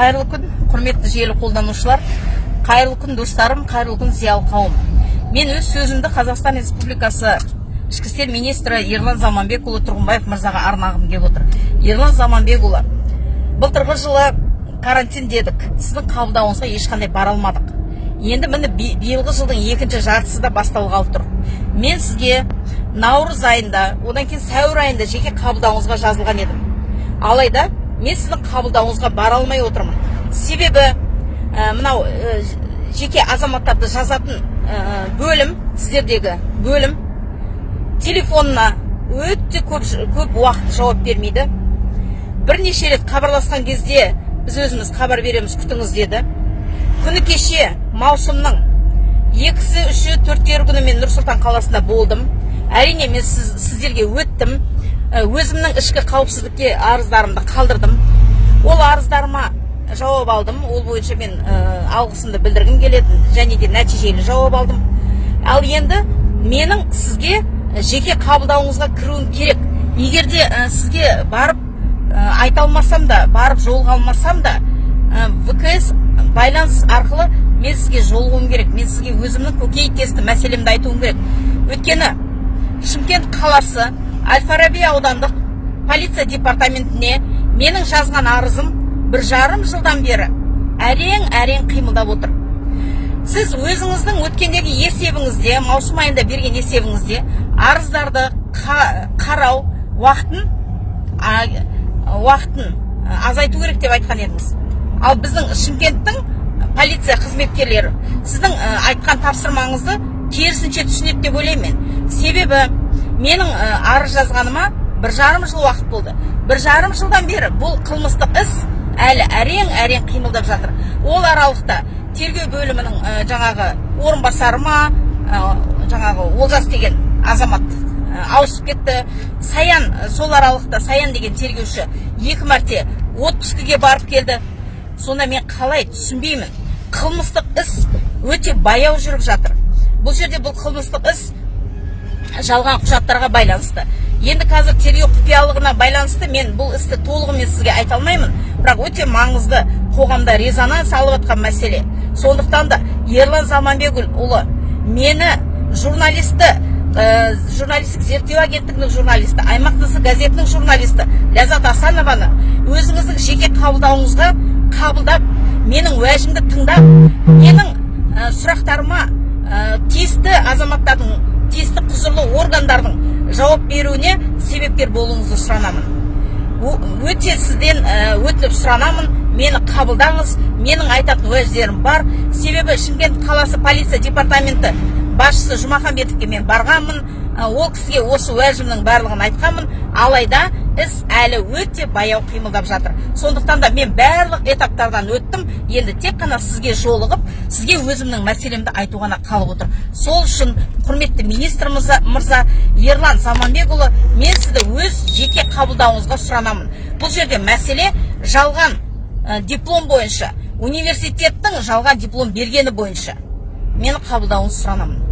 қайырлы күн құрметті желі қолданушылар. Қайырлы күн достарым қайырлы күн зиялы қауым. Мен өз сөзімді қазақстан республикасы ішкі істер министрі ерлан заманбекұлы тұрғынбаев мырзаға арнағым келіп отыр. Ерлан заманбекұлы былтырғы жылы карантин дедік. Сіздің қабылдауыңызға ешқандай бара алмадық. Енді міне би- биылғы жылдың екінші жартысы да басталғалы тұр. Мен сізге наурыз айында одан кейін сәуір айында жеке қабылдауыңызға жазылған едім. Алайда мен сіздің қабылдауыңызға бара алмай отырмын. Себебі ә, мынау ә, жеке азаматтарды жазатын ә, бөлім сіздердегі бөлім телефонына өте көп, көп уақыт жауап бермейді. Бірнеше рет хабарласқан кезде біз өзіміз хабар береміз күтіңіз деді. Күні кеше маусымның екісі үші төрттері күні мен нұр сұлтан қаласында болдым. Әрине мен сіз, сіздерге өттім. Өзімнің ішкі қауіпсіздікке арыздарымды қалдырдым. Ол арыздарыма жауап алдым. Ол бойынша мен ә, алғысымды білдіргім келеді және де нәтижелі жауап алдым. Ал енді менің сізге жеке қабылдауыңызға кіруім керек. Егер де ә, сізге барып ә, айта алмасам да барып жолыға алмасам да ә, вкс байланыс арқылы мен сізге жолығуым керек. Мен сізге өзімнің көкейтесті мәселемді айтуым керек. Өйткені шымкент қаласы әл аудандық полиция департаментіне менің жазған арызым бір жарым жылдан бері әрең әрең қимылдап отыр. Сіз өзіңіздің өткендегі есебіңізде маусым айында берген есебіңізде арыздарды қа- қарау уақытын уақытын азайту керек деп айтқан едіңіз. Ал біздің шымкенттің полиция қызметкерлері сіздің айтқан тапсырмаңызды керісінше түсінеді деп ойлаймын мен. Себебі менің ә, арыз жазғаныма бір жарым жыл уақыт болды. Бір жарым жылдан бері бұл қылмыстық іс әлі әрең әрең қимылдап жатыр. Ол аралықта тергеу бөлімінің жаңағы орынбасары ма жаңағы олжас деген азамат ауысып кетті. Саян сол аралықта саян деген тергеуші екі мәрте отпускіге барып келді. Сонда мен қалай түсінбеймін. Қылмыстық іс өте баяу жүріп жатыр. Бұл жерде бұл қылмыстық іс жалған құжаттарға байланысты. Енді қазір тергеу құпиялығына байланысты мен бұл істі толығымен сізге айта алмаймын. Бірақ өте маңызды қоғамда резонанс алып жатқан мәселе. Сондықтан да ерлан заманбекұлы мені журналисті ә, журналистік зерттеу агенттігінің журналисті аймақ тысы газетінің журналисті ләззат асанованы өзіңіздің жеке қабылдауыңызға қабылдап менің уәжімді тыңдап менің ә, сұрақтарыма ә, тиісті азаматтардың тиісті құзырлы органдардың жауап беруіне себепкер болуыңызды сұранамын. Өте сізден ә, өтініп сұранамын. Мені қабылдаңыз. Менің айтатын уәждерім бар. Себебі шымкент қаласы полиция департаменті басшысы жұмаханбетовке мен барғанмын. Ол кісіге осы уәжімнің барлығын айтқанмын. Алайда іс әлі өте баяу қимылдап жатыр. Сондықтан да мен барлық этаптардан өттім. Енді тек қана сізге жолығып сізге өзімнің мәселемді айту ғана қалып отыр. Сол үшін құрметті министр мырза, ерлан заманбекұлы мен сізді өз жеке қабылдауыңызға сұранамын. Бұл жерде мәселе жалған ә, диплом бойынша университеттің жалған диплом бергені бойынша мені қабылдауыңызды сұранамын.